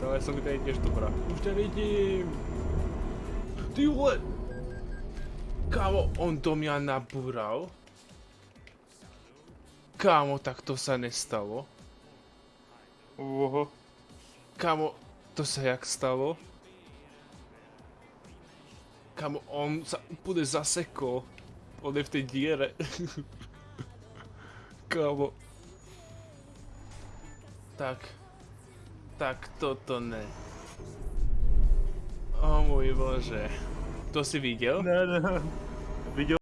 To ale som tady tiež dobrá. Už ťa vidím. Ty vole. Kámo, on do mňa nabúral. Kámo, tak to sa nestalo. Oho. Kámo, to sa jak stalo? Kámo, on sa úplne zasekol. On je v tej diere. Kámo. Tak. Tak toto ne. O môj bože. To si videl? Ne, ne. Videl